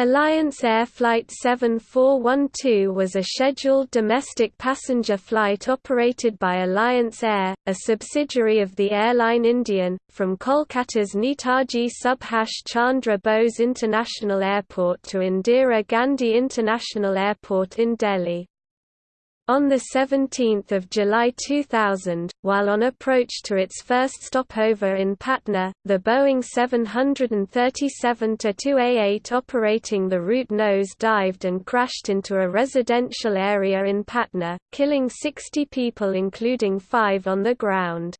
Alliance Air Flight 7412 was a scheduled domestic passenger flight operated by Alliance Air, a subsidiary of the airline Indian, from Kolkata's Netaji Subhash Chandra Bose International Airport to Indira Gandhi International Airport in Delhi. On 17 July 2000, while on approach to its first stopover in Patna, the Boeing 737-2A8 operating the route nose dived and crashed into a residential area in Patna, killing 60 people including five on the ground.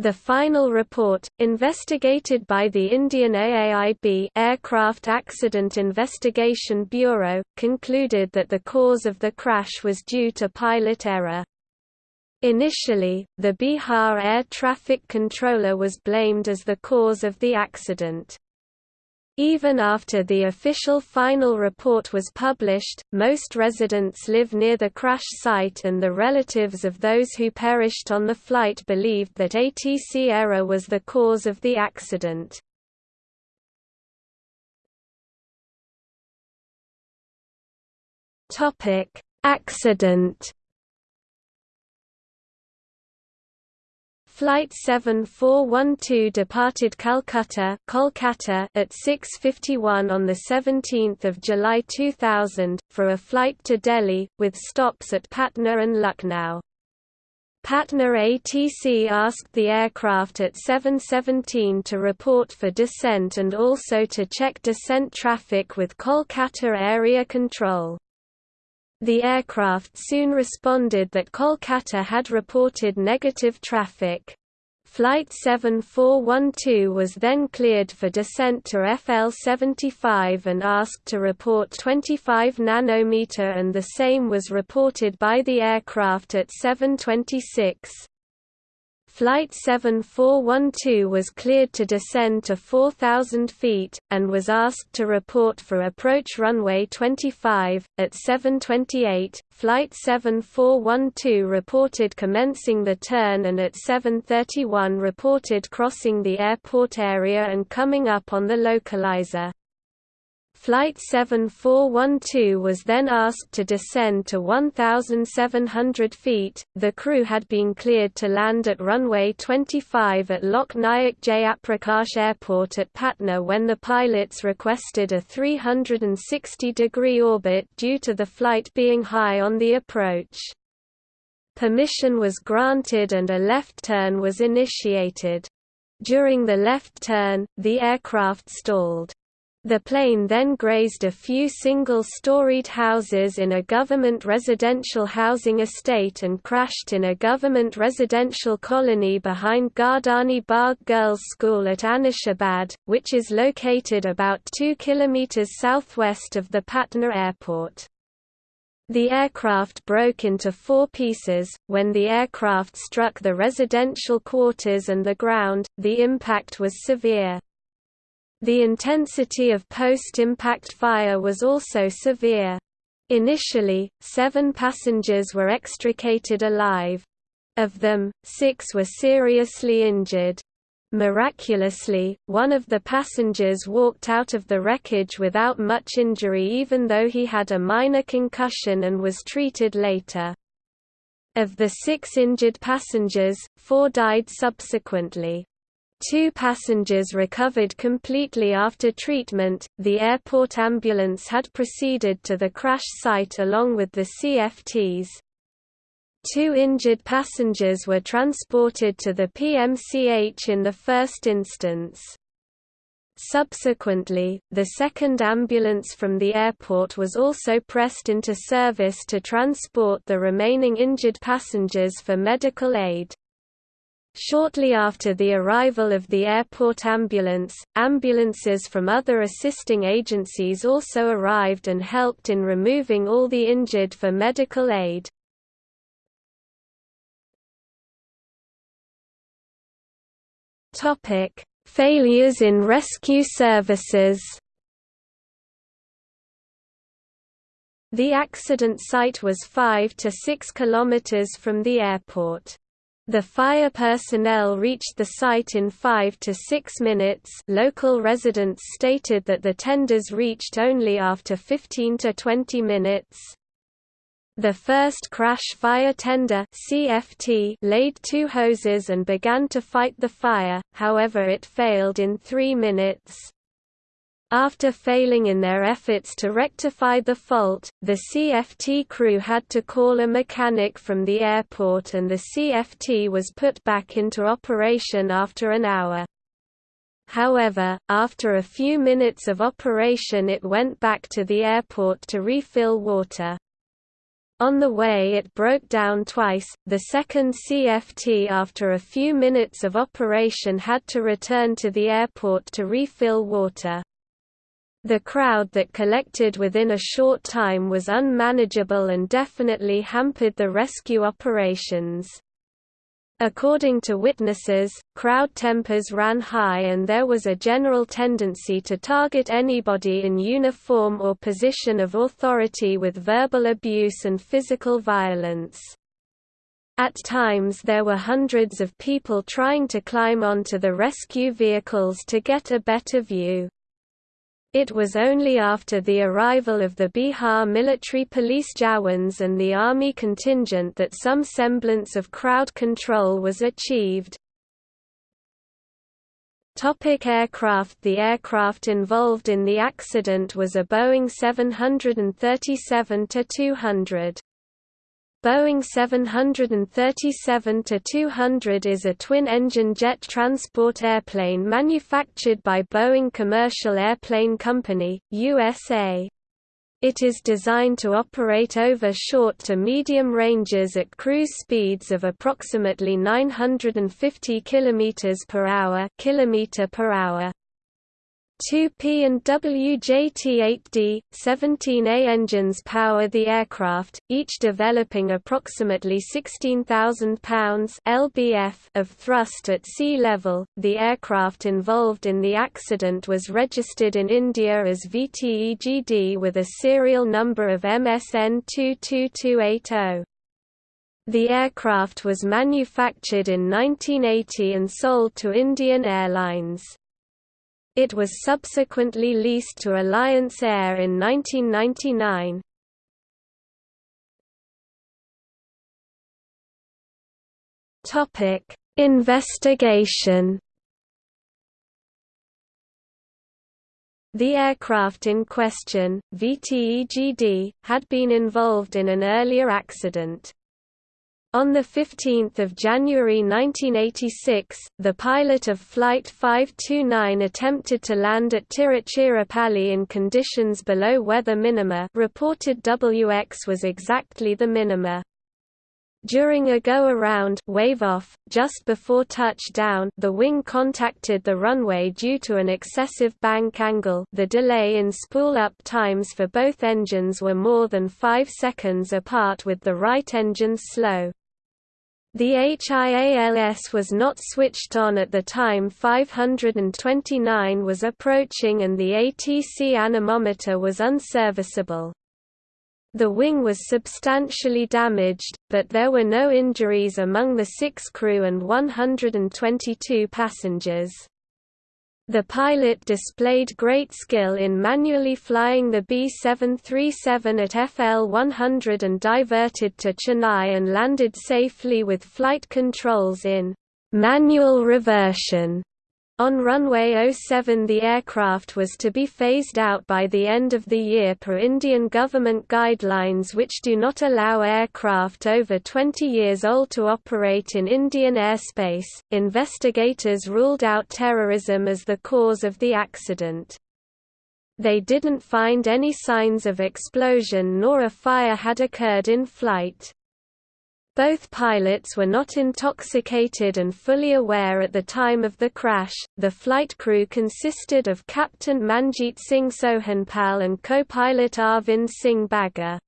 The final report, investigated by the Indian AAIB Aircraft Accident Investigation Bureau, concluded that the cause of the crash was due to pilot error. Initially, the Bihar air traffic controller was blamed as the cause of the accident. Even after the official final report was published, most residents live near the crash site and the relatives of those who perished on the flight believed that ATC error was the cause of the accident. Accident Flight 7412 departed Calcutta Kolkata at 6.51 on 17 July 2000, for a flight to Delhi, with stops at Patna and Lucknow. Patna ATC asked the aircraft at 7.17 to report for descent and also to check descent traffic with Kolkata Area Control. The aircraft soon responded that Kolkata had reported negative traffic. Flight 7412 was then cleared for descent to FL-75 and asked to report 25 nanometer and the same was reported by the aircraft at 726. Flight 7412 was cleared to descend to 4,000 feet, and was asked to report for approach runway 25. At 728, Flight 7412 reported commencing the turn and at 731 reported crossing the airport area and coming up on the localizer. Flight 7412 was then asked to descend to 1,700 feet. The crew had been cleared to land at runway 25 at Lok Nayak Jayaprakash Airport at Patna when the pilots requested a 360 degree orbit due to the flight being high on the approach. Permission was granted and a left turn was initiated. During the left turn, the aircraft stalled. The plane then grazed a few single-storied houses in a government residential housing estate and crashed in a government residential colony behind Gardani Bagh Girls' School at Anishabad, which is located about 2 km southwest of the Patna airport. The aircraft broke into four pieces. When the aircraft struck the residential quarters and the ground, the impact was severe. The intensity of post-impact fire was also severe. Initially, seven passengers were extricated alive. Of them, six were seriously injured. Miraculously, one of the passengers walked out of the wreckage without much injury even though he had a minor concussion and was treated later. Of the six injured passengers, four died subsequently. Two passengers recovered completely after treatment. The airport ambulance had proceeded to the crash site along with the CFTs. Two injured passengers were transported to the PMCH in the first instance. Subsequently, the second ambulance from the airport was also pressed into service to transport the remaining injured passengers for medical aid. Shortly after the arrival of the airport ambulance, ambulances from other assisting agencies also arrived and helped in removing all the injured for medical aid. Failures in rescue services. The accident site was 5 to 6 kilometers from the airport. The fire personnel reached the site in 5 to 6 minutes local residents stated that the tenders reached only after 15 to 20 minutes. The first crash fire tender CFT laid two hoses and began to fight the fire, however it failed in three minutes. After failing in their efforts to rectify the fault, the CFT crew had to call a mechanic from the airport and the CFT was put back into operation after an hour. However, after a few minutes of operation it went back to the airport to refill water. On the way it broke down twice, the second CFT after a few minutes of operation had to return to the airport to refill water. The crowd that collected within a short time was unmanageable and definitely hampered the rescue operations. According to witnesses, crowd tempers ran high and there was a general tendency to target anybody in uniform or position of authority with verbal abuse and physical violence. At times there were hundreds of people trying to climb onto the rescue vehicles to get a better view. It was only after the arrival of the Bihar military police Jawans and the army contingent that some semblance of crowd control was achieved. Topic aircraft The aircraft involved in the accident was a Boeing 737-200. Boeing 737-200 is a twin-engine jet transport airplane manufactured by Boeing Commercial Airplane Company, USA. It is designed to operate over short to medium ranges at cruise speeds of approximately 950 km per hour, per hour. 2P and WJT-8D, 17A engines power the aircraft, each developing approximately 16,000 pounds (lbf) of thrust at sea level. The aircraft involved in the accident was registered in India as VTEGD with a serial number of MSN 22280. The aircraft was manufactured in 1980 and sold to Indian Airlines. It was subsequently leased to Alliance Air in 1999. Topic: Investigation. The aircraft in question, VTEGD, had been involved in an earlier accident. On 15 January 1986, the pilot of Flight 529 attempted to land at Tiruchirappalli in conditions below weather minima reported WX was exactly the minima. During a go-around wave-off, just before touchdown the wing contacted the runway due to an excessive bank angle the delay in spool-up times for both engines were more than 5 seconds apart with the right engine slow. The HIALS was not switched on at the time 529 was approaching and the ATC anemometer was unserviceable. The wing was substantially damaged, but there were no injuries among the six crew and 122 passengers. The pilot displayed great skill in manually flying the B-737 at FL 100 and diverted to Chennai and landed safely with flight controls in manual reversion on runway 07 the aircraft was to be phased out by the end of the year per Indian government guidelines which do not allow aircraft over 20 years old to operate in Indian airspace. Investigators ruled out terrorism as the cause of the accident. They didn't find any signs of explosion nor a fire had occurred in flight. Both pilots were not intoxicated and fully aware at the time of the crash. The flight crew consisted of Captain Manjeet Singh Sohanpal and co-pilot Arvind Singh Bagga.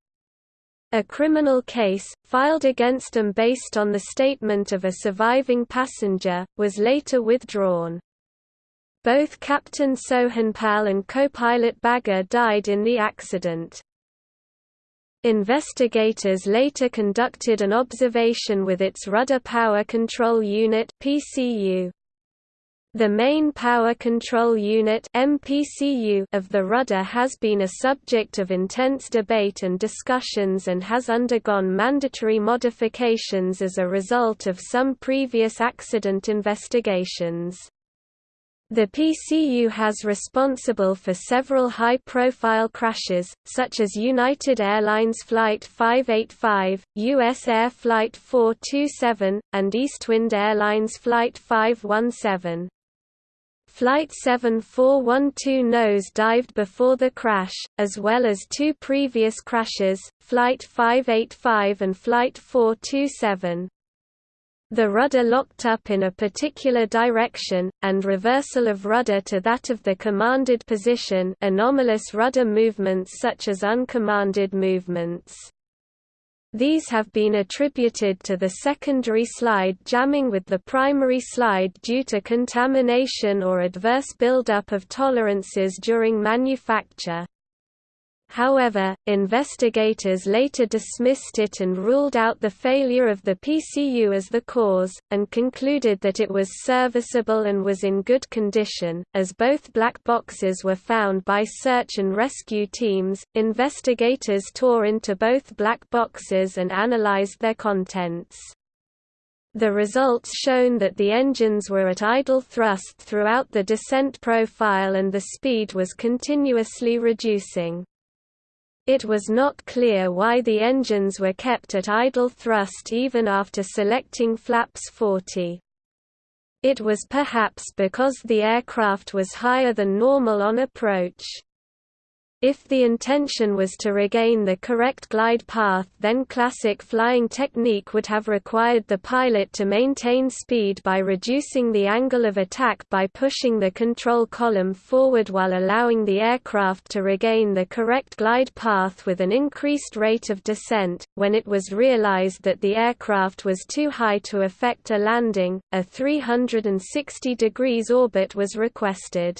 A criminal case, filed against them based on the statement of a surviving passenger, was later withdrawn. Both Captain Sohanpal and co-pilot Bagga died in the accident. Investigators later conducted an observation with its Rudder Power Control Unit PCU. The main power control unit MPCU of the rudder has been a subject of intense debate and discussions and has undergone mandatory modifications as a result of some previous accident investigations. The PCU has responsible for several high-profile crashes, such as United Airlines Flight 585, USAir Flight 427, and Eastwind Airlines Flight 517. Flight 7412 nose dived before the crash, as well as two previous crashes, Flight 585 and Flight 427. The rudder locked up in a particular direction, and reversal of rudder to that of the commanded position anomalous rudder movements such as uncommanded movements. These have been attributed to the secondary slide jamming with the primary slide due to contamination or adverse buildup of tolerances during manufacture. However, investigators later dismissed it and ruled out the failure of the PCU as the cause, and concluded that it was serviceable and was in good condition. As both black boxes were found by search and rescue teams, investigators tore into both black boxes and analyzed their contents. The results shown that the engines were at idle thrust throughout the descent profile and the speed was continuously reducing. It was not clear why the engines were kept at idle thrust even after selecting flaps 40. It was perhaps because the aircraft was higher than normal on approach. If the intention was to regain the correct glide path then classic flying technique would have required the pilot to maintain speed by reducing the angle of attack by pushing the control column forward while allowing the aircraft to regain the correct glide path with an increased rate of descent. When it was realized that the aircraft was too high to effect a landing, a 360 degrees orbit was requested.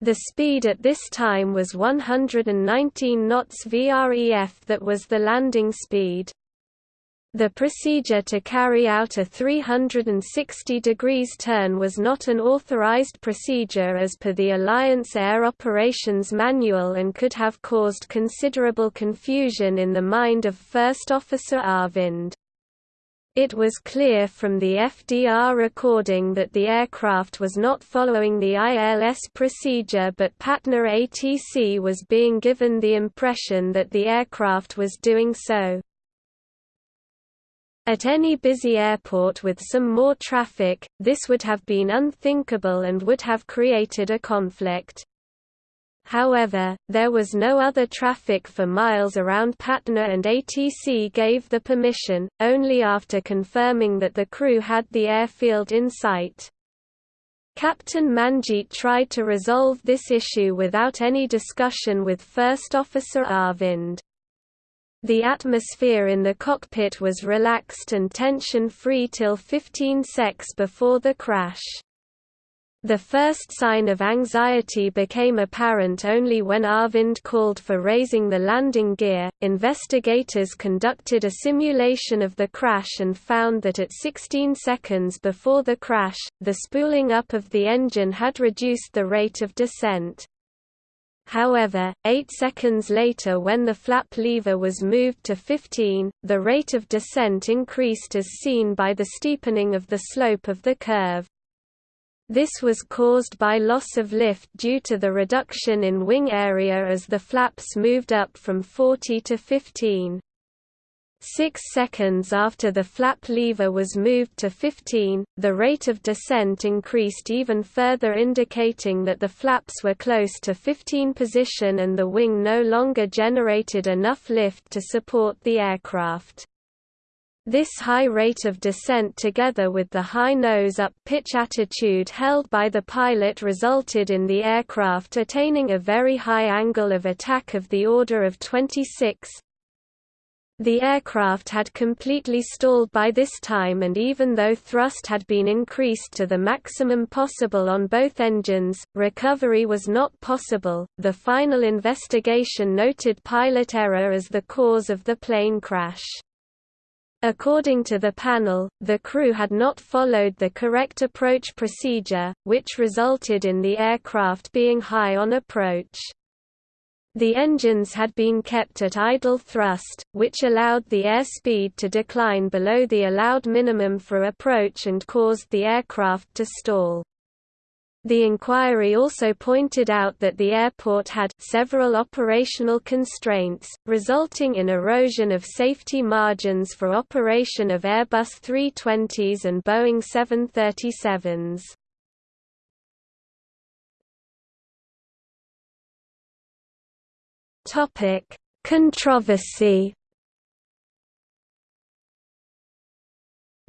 The speed at this time was 119 knots VREF that was the landing speed. The procedure to carry out a 360 degrees turn was not an authorized procedure as per the Alliance Air Operations Manual and could have caused considerable confusion in the mind of First Officer Arvind. It was clear from the FDR recording that the aircraft was not following the ILS procedure but Patna ATC was being given the impression that the aircraft was doing so. At any busy airport with some more traffic, this would have been unthinkable and would have created a conflict. However, there was no other traffic for miles around Patna and ATC gave the permission, only after confirming that the crew had the airfield in sight. Captain Manjeet tried to resolve this issue without any discussion with First Officer Arvind. The atmosphere in the cockpit was relaxed and tension-free till 15 secs before the crash. The first sign of anxiety became apparent only when Arvind called for raising the landing gear. Investigators conducted a simulation of the crash and found that at 16 seconds before the crash, the spooling up of the engine had reduced the rate of descent. However, 8 seconds later when the flap lever was moved to 15, the rate of descent increased as seen by the steepening of the slope of the curve. This was caused by loss of lift due to the reduction in wing area as the flaps moved up from 40 to 15. Six seconds after the flap lever was moved to 15, the rate of descent increased even further indicating that the flaps were close to 15 position and the wing no longer generated enough lift to support the aircraft. This high rate of descent together with the high nose-up pitch attitude held by the pilot resulted in the aircraft attaining a very high angle of attack of the order of 26 The aircraft had completely stalled by this time and even though thrust had been increased to the maximum possible on both engines, recovery was not possible. The final investigation noted pilot error as the cause of the plane crash. According to the panel, the crew had not followed the correct approach procedure, which resulted in the aircraft being high on approach. The engines had been kept at idle thrust, which allowed the airspeed to decline below the allowed minimum for approach and caused the aircraft to stall. The inquiry also pointed out that the airport had several operational constraints, resulting in erosion of safety margins for operation of Airbus 320s and Boeing 737s. Topic: Controversy.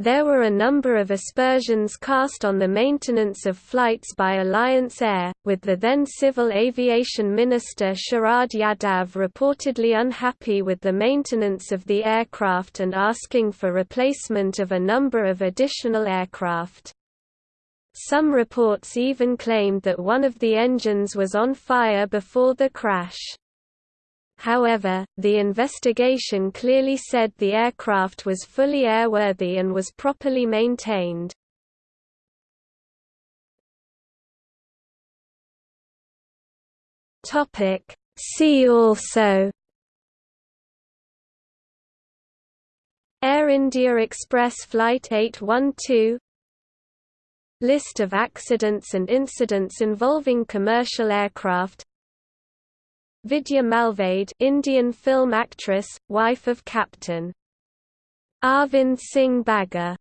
There were a number of aspersions cast on the maintenance of flights by Alliance Air, with the then Civil Aviation Minister Sharad Yadav reportedly unhappy with the maintenance of the aircraft and asking for replacement of a number of additional aircraft. Some reports even claimed that one of the engines was on fire before the crash. However, the investigation clearly said the aircraft was fully airworthy and was properly maintained. Topic See also Air India Express Flight 812 List of accidents and incidents involving commercial aircraft Vidya Malvade Indian film actress, wife of Captain. Arvind Singh Bagga